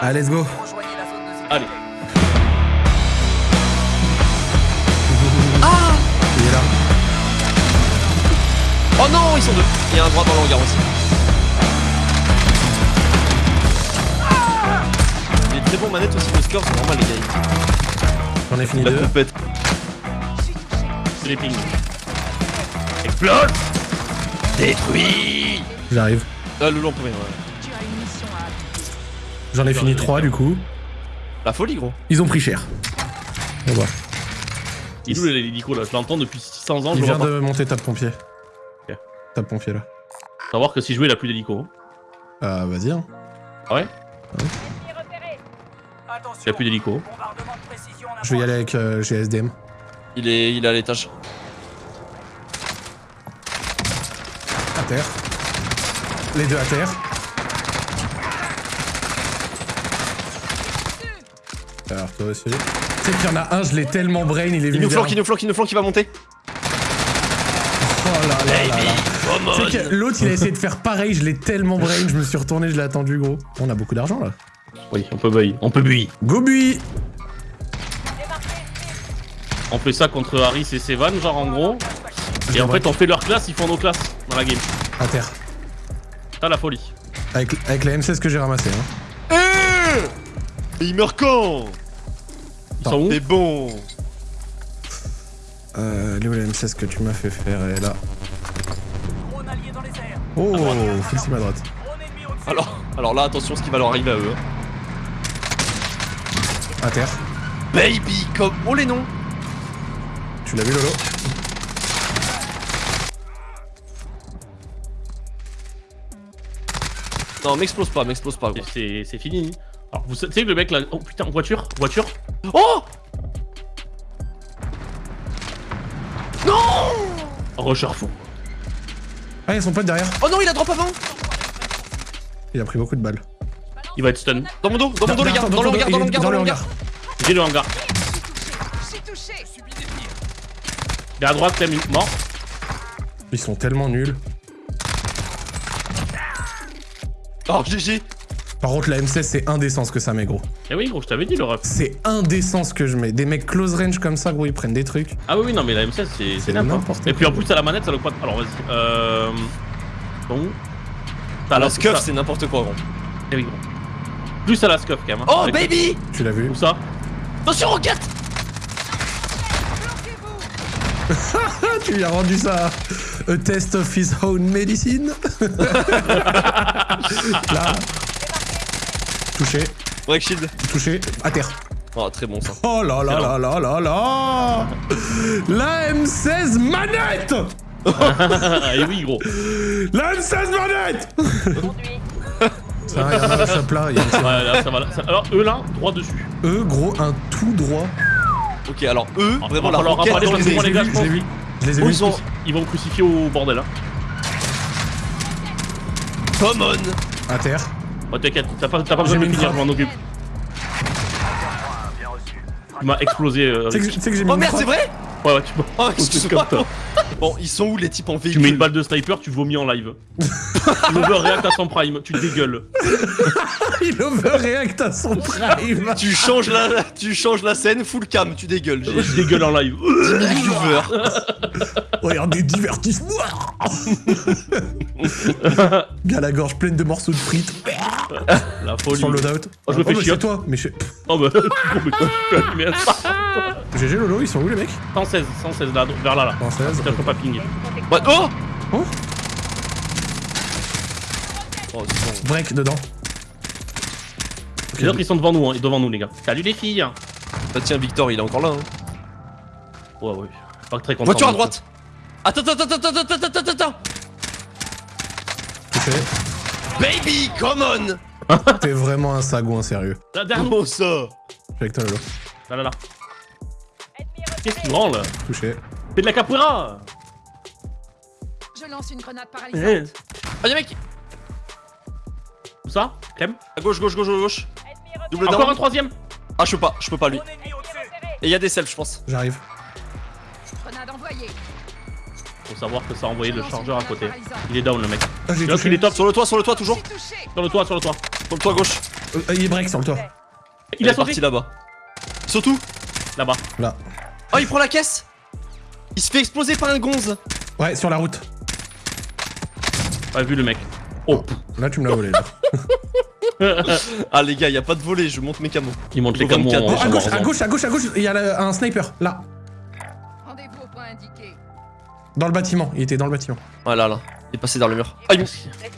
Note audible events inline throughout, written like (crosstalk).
Allez, let's go. Allez. Il est là. Oh non, ils sont deux. Il y a un droit dans le hangar aussi. Il est très bon manette aussi, le score, c'est normal les gars. J'en ai fini La deux. poupette. Pings. Explose Détruit J'arrive. Ah, le long premier, ouais. J'en ai fini trois du coup. La folie, gros. Ils ont pris cher. On va voir. Il est où l'hélico là? Je l'entends depuis 600 ans, Il je vient vois pas. de monter tape pompier. Ok. Tape pompier là. Savoir que si je jouais, il a plus d'hélico. hein. Ah, vas-y. Hein. Ah ouais Il a plus d'hélico. Je vais y aller avec euh, GSDM. Il est, il est à l'étage. À terre. Les deux à terre. Alors toi aussi. Tu sais qu'il y en a un, je l'ai tellement brain, il est Il venu nous vers- flanque, il nous flanque, il nous flanque, il va monter. Oh là là là là. Tu sais que l'autre il a essayé de faire pareil, je l'ai tellement brain, je me suis retourné, je l'ai attendu gros. On a beaucoup d'argent là. Oui, on peut buy. On peut buy. Go bui On fait ça contre Harris et Sevan, genre en gros. Et en fait, on fait leur classe, ils font nos classes dans la game. À terre. T'as la folie. Avec, avec la M16 que j'ai ramassé. Hein. Et il meurt quand Ils sont où T'es bon Euh, la M16 que tu m'as fait faire est là. Oh, Fulsim à droite. alors, alors là, attention ce qui va leur arriver à eux. hein. À terre. Baby, comme... Oh les noms Tu l'as vu Lolo? Non, m'explose pas, m'explose pas, c'est fini. Alors, vous savez que le mec là. Oh putain, voiture Voiture Oh Non Rusher fou. Ah, ils sont pas derrière. Oh non, il a drop avant Il a pris beaucoup de balles. Il va être stun. Dans mon dos, dans mon dos les gars, dans le hangar, dans le hangar, dans le hangar J'ai le hangar. Il est à droite, Clem, mort. Ils sont tellement nuls. Oh, GG Par contre, la M16, c'est indécent ce que ça met, gros. Eh oui, gros, je t'avais dit le ref. C'est indécent ce que je mets. Des mecs close range comme ça, gros, ils prennent des trucs. Ah oui, oui, non, mais la M16, c'est n'importe n'importe Et puis en quoi. plus, à la manette, ça le quad. Alors vas-y. Euh. Bon. T'as La scuff, c'est n'importe quoi, gros. Eh oui, gros. Plus à la scuff quand même. hein. Oh, Avec- baby Tu l'as vu? Où ça? Attention, roquette Ah, (laughs) tu lui as rendu ça A test of his own medicine (laughs) Là. Touché, Break shield. touché, à terre. Oh, très bon ça. Oh là là là là là là La M16 manette Ah, (laughs) eh oui, gros. La M16 manette Ça, il y a un shop là, il y a un Ouais, là, ça va. là. Ça- Alors, eux là, droit dessus. Eux, gros, un tout droit. Ok, alors eux, Ah, vraiment va la en roquette parce les les gars, Je les ai vus, je les ai vus. ils sont... Ils vont me crucifier au bordel. Hein. Come on À terre. Oh, t'inquiète, t'as pas, besoin de finir, je m'en occupe. Tu m'as explosé. euh, Tu sais que, Rick. tu sais que j'ai mis Oh merde, c'est vrai Ouais, ouais, tu, Oh, (laughs) comme excuse-moi. Bon, ils sont où les types en tu véhicule mets une balle de sniper, tu vomis en live. (laughs) Il overreact à son prime, tu dégueules. (laughs) Il overreact à son prime (laughs) Tu changes la, tu changes la scène, full cam, tu dégueules. J'ai Je dégueule en live. 10 000 viewers. Regardez, divertissement Bien la gorge pleine de morceaux de frites La folie. le loadout. Oh, je me fais bah, chier. toi, mais je... Oh bah, oh, mais tu. GG Lolo, ils sont où les mecs 116, 116 là, vers là là. Française. Tiens, je peux pas ping. Bah, oh Oh Oh, bon. Break dedans. Les autres ils sont devant nous, hein, devant nous les gars. Salut les filles. Bah tiens, Victor, il est encore là. Hein. Ouais, ouais. Pas très content. Voiture à droite Attends, attends, attends, attends, attends, attends, attends. Baby, come on T'es vraiment un sagouin sérieux. Comment ça Je suis avec toi Lolo. Là, là, là. Qu'est-ce qu'il branle Touché. Fais de la capoeira Je lance une grenade paralysante. Eh. Ah, y'a mec Où ça? Clem? À gauche, gauche, gauche, gauche. Double Encore down. un troisième Ah, je peux pas, je peux pas lui. Et y'a des selfs, je pense. J'arrive. Grenade envoyée. Faut savoir que ça a envoyé Je le chargeur à côté. Il est down le mec. Ah, j'ai Là, il est top. Sur le toit, sur le toit, toujours. Sur le toit, sur le toit. Sur le toit gauche. Euh, il est break sur le toit. Il a est parti là-bas. Surtout Là-bas. Là. Oh, il prend la caisse Il se fait exploser par un gonze Ouais, sur la route. Pas vu le mec. Oh, Là, tu me l'as volé. Là. (laughs) Ah les gars, y a pas de volet, je monte mes camos. il monte les camos 24. en Oh, à gauche, à gauche, à gauche, à gauche, il y a le- un sniper. Là. Rendez-vous au point indiqué. Dans le bâtiment. Il était dans le bâtiment. Voilà, là. Il est passé dans le mur. Ah, il m-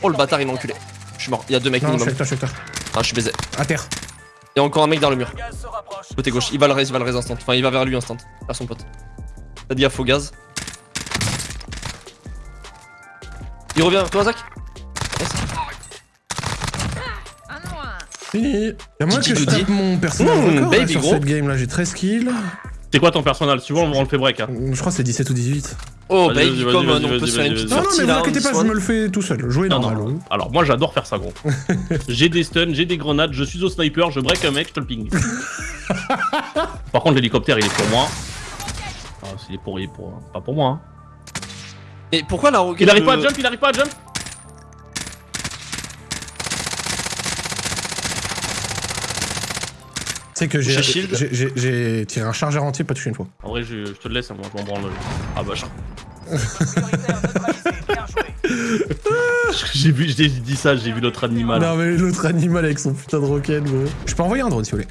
Oh, le bâtard, il m'a enculé. Je suis mort. Il y a deux mecs Non, je suis minimum. avec toi, je suis avec Ah, je suis baisé. toi. À terre. Il y a encore un mec dans le mur. Côté gauche. Il va le raise, il va le raise instant. Enfin, il va vers lui instant. Vers son pote. T'as dit gaffe au gaz. Il revient vers toi, Zach moins. Fini. Y'a moi Didi que je tape mon personnage Mmh, record là, baby sur gros. cette game là. J'ai 13 kills. C'est quoi ton personnage? Tu vois, on on le fait break. Hein. Je crois que c'est 17 ou 18. Oh, vas-y, comme on peut faire une petite Non, non, mais vous inquiétez pas, je me le fais tout seul. Jouer Non, normal. non. Alors moi j'adore faire ça gros. (laughs) j'ai des stuns, j'ai des grenades, je suis au sniper, je break un mec, je te le ping. (laughs) Par contre l'hélicoptère il est pour moi. Ah, c'est pour, il est pour, pas pour moi. Hein. Et pourquoi la roquette Il arrive pas à jump, il arrive pas à jump sais que j'ai tiré un chargeur entier, pas touché une fois. En vrai je, je te le laisse, moi je m'en branle. Ah bah je... (laughs) j'ai vu, j'ai dit ça, j'ai vu l'autre animal. Non, mais l'autre animal avec son putain de roquette, gros. Je peux envoyer un drone si vous voulez.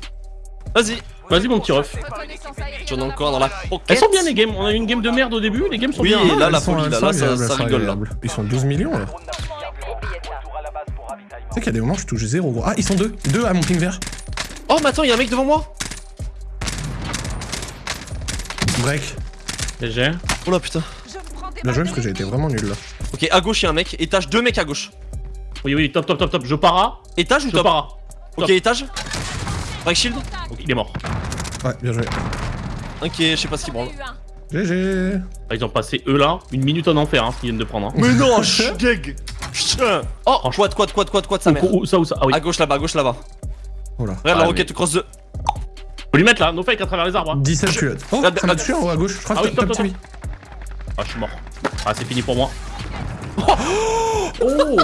Vas-y. Vas-y mon petit ref. J'en ai encore dans la roquette. Elles sont bien les games, on a eu une game de merde au début, les games sont Oui, bien. et là, Elles la sont- folie, là, là, ça- rigole, là. Ils sont 12 millions là. Tu sais qu'il y a des moments où je touche zéro gros. Ah, ils sont deux. Deux à mon ping vert. Oh, mais attends, il y a un mec devant moi. Break. GG. Oh là, putain. Bien joué parce que j'ai été vraiment nul là. Ok, à gauche, il y a un mec. Étage, deux mecs à gauche. Oui oui, top top top top, je para, Étage ou je top para. Ok, top. étage. Break shield. Ok, il est mort. Ouais, bien joué. Est, je sais pas ce qu'il branle. GG. Ah, Ils ont passé eux là, une minute en enfer hein, ce qu'ils viennent de prendre. Hein. Mais non, (laughs) je gag. Putain. Oh, quad, quad, quad, quad, quad, sa mère. Où, où ça, où ça? Ah oui. À gauche là-bas, à gauche là-bas. Oh là. Regarde Ah, la roquette cross de. Faut lui mettre là, no fake à travers les arbres. hein. 17 culottes. Oh, ça m'a tué en haut à gauche. Je crois Ah que top, TV. Ah, je suis mort. Ah, c'est fini pour moi. Oh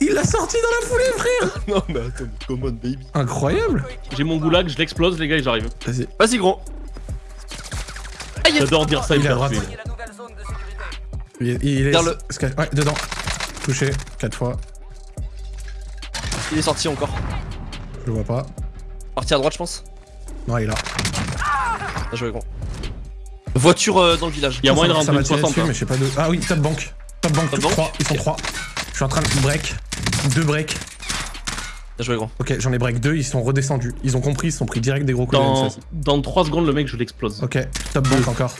Il l'a sorti dans la foulée, frère (laughs) Non, mais attends, come on, baby. Incroyable J'ai mon goulag, je l'explose, les gars, et j'arrive. Vas-y. Vas-y, gros. J'adore dire ça, il Il est à droite. Il, est- il est. Vers le- Ouais, dedans. Touché, 4 fois. Il est sorti encore. Je le vois pas. Parti à droite, je pense. Non, il est là. Bien joué, gros. Voiture euh, dans le village. Il y a moyen de rentrer m'a une tiré 60. dessus, mais je sais pas de. Ah oui, top bank. Top bank, Top bank trois. Ils sont Ok. trois. Je suis en train de break. Deux breaks. Bien joué, gros. Ok, j'en ai break deux, ils sont redescendus. Ils ont compris, ils se sont pris direct des gros coups Dans, M16. dans 3 secondes, le mec, je l'explose. Ok, top bank encore.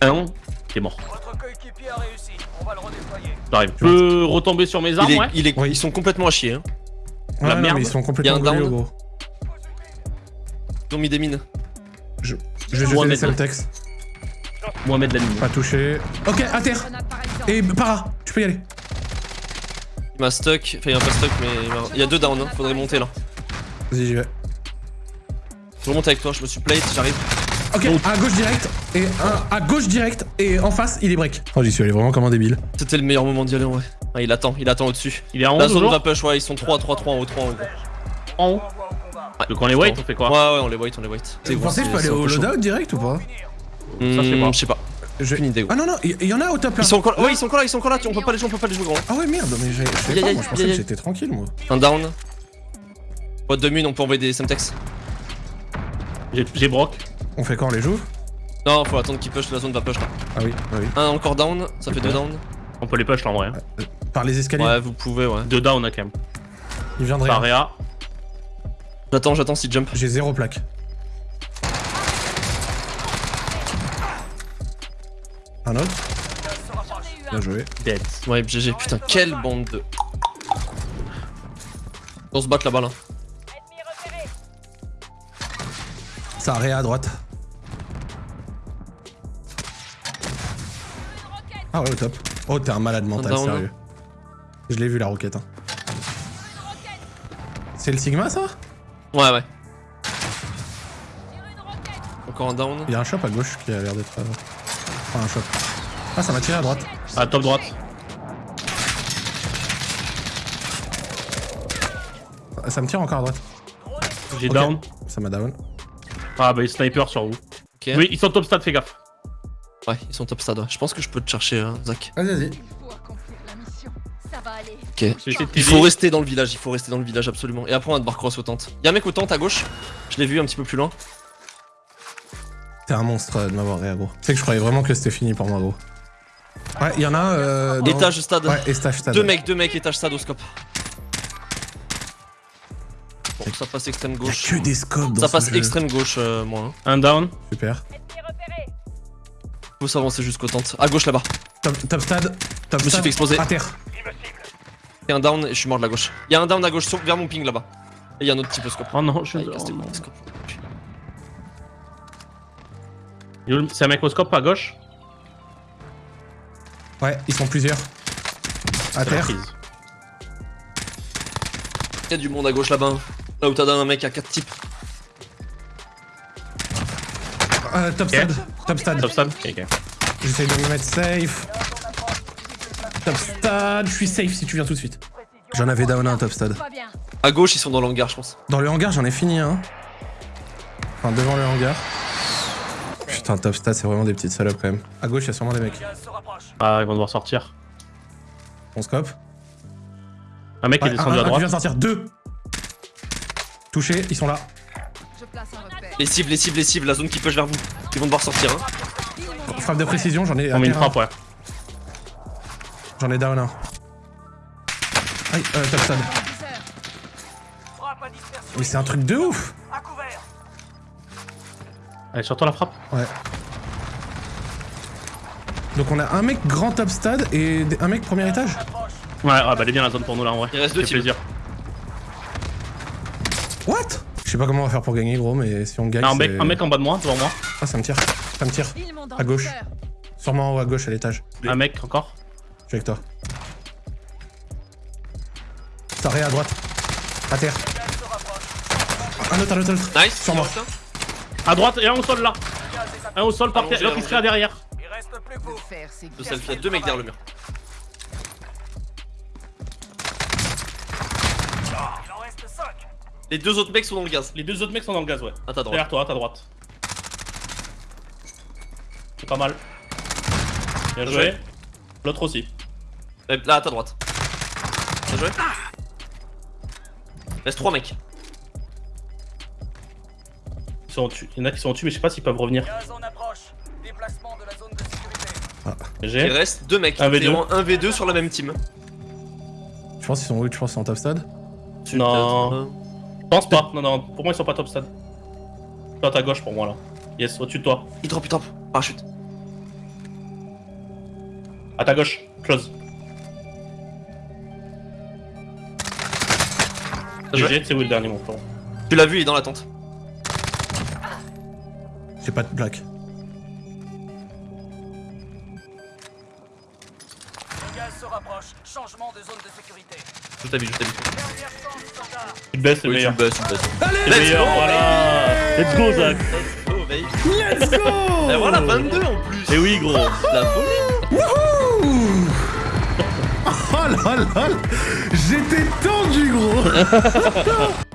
Un, t'es mort. Votre coéquipier a réussi. On va le redéployer. J'arrive. Je peux retomber sur mes armes, Il est, ouais il est, Oui. Ils sont complètement à chier. Hein. Ouais, La non, merde. mais ils sont Il y a complètement un brûlés, down. gros. Ils ont mis des mines. Je vais jeter Mohamed. les Semtex. Mohamed Lamine. Pas touché. Ok, à terre. Et para, tu peux y aller. Il m'a stuck. Enfin, il m'a pas stuck, mais il, il y a deux down. Hein. Faudrait monter là. Vas-y, j'y vais. Je remonte avec toi, je me suis plate, j'arrive. Ok, à gauche direct. Et un à gauche direct. Et en face, il est break. Oh, j'y suis allé vraiment comme un débile. C'était le meilleur moment d'y aller en vrai. Ah, il attend, il attend au-dessus. Il est en haut, La zone toujours va push, ouais, ils sont 3, 3, 3 en haut, 3 en haut. En haut. Donc on les wait, on fait quoi Ouais, ouais, on les wait, on les wait. Vous pensez que je peux aller au loadout direct ou pas Ça, je sais pas. Je sais pas. Je- Aucune idée. Ah non, non, il y en a au top là. Ils sont encore là, ouais, ils sont encore là, ils sont encore là, tu- on peut pas les jouer, on peut pas les jouer, gros. Ah ouais, merde, mais j'ai- je sais Aïe, pas, moi je pensais que j'étais tranquille moi. Un down. Boîte de mine, on peut envoyer des semtex. J'ai- J'ai broc. On fait quand on les joue Non, faut attendre qu'ils push, la zone va push là. Ah oui, ah oui. Un encore down, ça fait deux down. On peut les push là en vrai. hein. Par les escaliers? Ouais, vous pouvez, ouais. Deux down à quand même. Il de Par. Réa. J'attends, j'attends s'il jump. J'ai zéro plaque. Un autre? Bien joué. Dead. Ouais, GG, putain, quelle bande de. On se bat là-bas là. Ça a réa à droite. Ah ouais, au top. Oh, t'es un malade mental, sérieux. Je l'ai vu la roquette. Hein. C'est le Sigma ça? Ouais, ouais. Encore un down. Il y a un shop à gauche qui a l'air d'être. euh, Enfin, un shop. Ah, ça m'a tiré à droite. À top droite. Ah, Ça me tire encore à droite. J'ai down. Ça m'a down. Ah bah, il sniper sur vous. Oui, ils sont top stat, fais gaffe. Ouais, ils sont top stade. Je pense que je peux te chercher, hein, Zach. Vas-y, vas-y. Ok. Il faut rester dans le village, il faut rester dans le village absolument. Et après on va devoir cross aux tentes. Y'a un mec aux tentes à gauche. Je l'ai vu un petit peu plus loin. T'es un monstre euh, de m'avoir réa, gros. C'est que je croyais vraiment que c'était fini pour moi, gros. Ouais, il y en a un. Euh, dans- Étage stade. Ouais, étage stade. Deux mecs, deux mecs, étage stade au scope. Bon, ça passe extrême Il y a gauche. que des scopes dans Ça ce passe jeu. extrême gauche, euh, moi. hein. Un down. Super. Faut s'avancer jusqu'aux tentes. À gauche là-bas. Top, top stade. Top Je me suis fait exploser. À terre. Y'a un down et je suis mort de la gauche. Y'a un down à gauche sur- vers mon ping là-bas. Et y'a un autre type au scope. Oh non, je Ah, suis. les oh couilles, non. le scope. C'est un microscope à gauche? Ouais, ils sont plusieurs. À C'est terre. Y'a du monde à gauche là-bas. Là où t'as un mec à 4 types. Euh, top stade. Top stade. Top stade. Ok, ok. J'essaye de me mettre safe. Top stade. Je suis safe si tu viens tout de suite. J'en avais down un top stade. À gauche, ils sont dans l'hangar, je pense. Dans le hangar, j'en ai fini un. Enfin, devant le hangar. Putain, top stade, c'est vraiment des petites salopes quand même. À gauche, il y a sûrement des mecs. Ah, ils vont devoir sortir. On scope. Un mec est descendu un à qui droite. vient de sortir. Deux. Touché, ils sont là. Les cibles, les cibles, les cibles, la zone qui push vers vous. Ils vont devoir sortir, hein. Frappe de précision, j'en ai. On met une frappe, ouais. J'en ai down un. Aïe, euh, top stade. Mais c'est un truc de ouf. Allez, sur toi la frappe. Ouais. Donc on a un mec grand top stade et un mec premier étage. Ouais, ouais, bah elle est bien la zone pour nous là en vrai. Il reste deux plaisir. What Je sais pas comment on va faire pour gagner gros mais si on gagne Ah, un, mec, un mec en bas de moi, devant moi. Ah ça me tire, ça me tire. À gauche. Sûrement en haut à gauche à l'étage. Un mec encore. Je suis avec toi. Taré à droite. À terre. Se. Un autre, un autre, un autre. Nice. Sur moi. À droite et un au sol là. Un au sol par terre. L'autre il serait derrière. Il reste plus que vous. Le selfie, il y a deux mecs derrière le mur. Les deux autres mecs sont dans le gaz. Les deux autres mecs sont dans le gaz, ouais. À ta droite. Derrière toi, à ta droite. C'est pas mal. Bien joué. joué. L'autre aussi. Euh, Là, à ta droite. Bien joué. Reste trois mecs. Ils sont. Il y en a qui sont au-dessus, mais je sais pas s'ils peuvent revenir. Gaz en approche. Déplacement de la zone de sécurité. Il reste deux mecs. Un V2. T'es en 1v2 sur la même team. Je pense qu'ils sont où? Je pense qu'ils sont en top stade? Non. Je pense pas. Non, non. Pour moi, ils sont pas top stade. Toi à ta gauche pour moi là. Yes, au-dessus de toi. Il drop, il drop. Parachute. À ta gauche. Close. GG, c'est où le dernier mon frère Tu l'as vu, il est dans la tente. J'ai pas de plaque. Se rapproche. Changement de zone de sécurité. Je t'ai vu. Dernière chance, soldat. Tu te baisses, c'est Oui, tu meilleur. le baisses, tu le baisses. C'est Let's meilleur, go, voilà. Let's go, Zach. Oh, baby. Let's go Et voilà, 22 en plus. Et oui, gros. La folie. (laughs) Oh là là J'étais tendu gros (laughs)